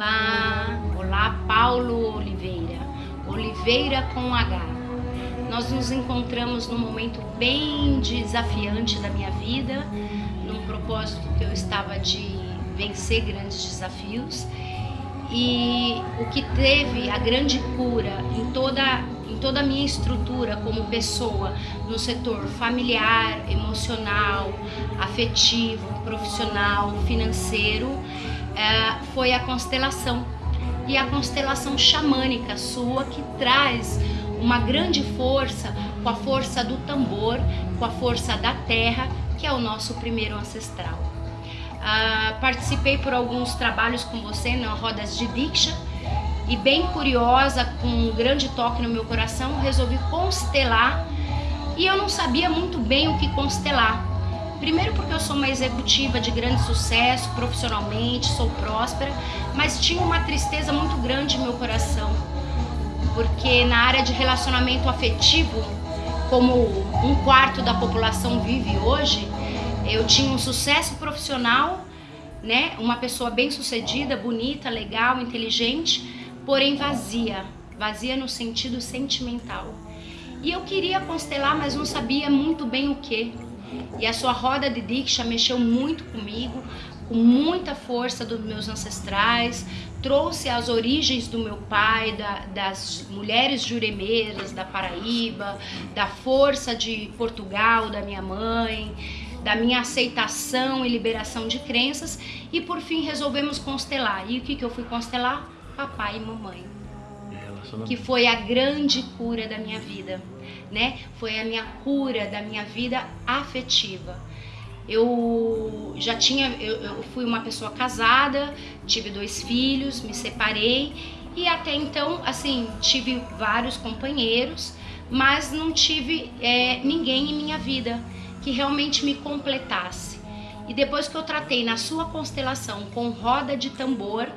Olá, olá Paulo Oliveira, Oliveira com H. Nós nos encontramos num momento bem desafiante da minha vida, num propósito que eu estava de vencer grandes desafios e o que teve a grande cura em toda em toda a minha estrutura como pessoa no setor familiar, emocional, afetivo, profissional, financeiro é, foi a constelação. E a constelação xamânica sua que traz uma grande força com a força do tambor, com a força da terra, que é o nosso primeiro ancestral. Uh, participei por alguns trabalhos com você na Rodas de Diksha e bem curiosa, com um grande toque no meu coração, resolvi constelar e eu não sabia muito bem o que constelar. Primeiro porque eu sou uma executiva de grande sucesso profissionalmente, sou próspera, mas tinha uma tristeza muito grande no meu coração. Porque na área de relacionamento afetivo, como um quarto da população vive hoje, eu tinha um sucesso profissional, né? Uma pessoa bem-sucedida, bonita, legal, inteligente, porém vazia, vazia no sentido sentimental. E eu queria constelar, mas não sabia muito bem o que. E a sua roda de Diksha mexeu muito comigo, com muita força dos meus ancestrais, trouxe as origens do meu pai, da, das mulheres juremeiras da Paraíba, da força de Portugal, da minha mãe, da minha aceitação e liberação de crenças e por fim resolvemos constelar. E o que, que eu fui constelar? Papai e mamãe que foi a grande cura da minha vida, né? Foi a minha cura da minha vida afetiva. Eu já tinha, eu, eu fui uma pessoa casada, tive dois filhos, me separei e até então, assim, tive vários companheiros, mas não tive é, ninguém em minha vida que realmente me completasse. E depois que eu tratei na sua constelação com roda de tambor,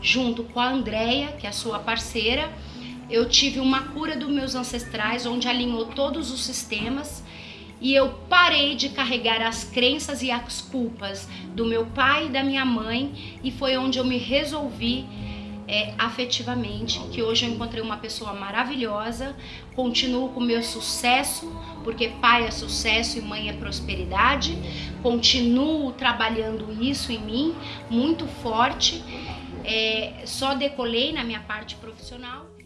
junto com a Andrea, que é a sua parceira, eu tive uma cura dos meus ancestrais, onde alinhou todos os sistemas e eu parei de carregar as crenças e as culpas do meu pai e da minha mãe e foi onde eu me resolvi é, afetivamente, que hoje eu encontrei uma pessoa maravilhosa, continuo com o meu sucesso, porque pai é sucesso e mãe é prosperidade, continuo trabalhando isso em mim, muito forte, é, só decolei na minha parte profissional.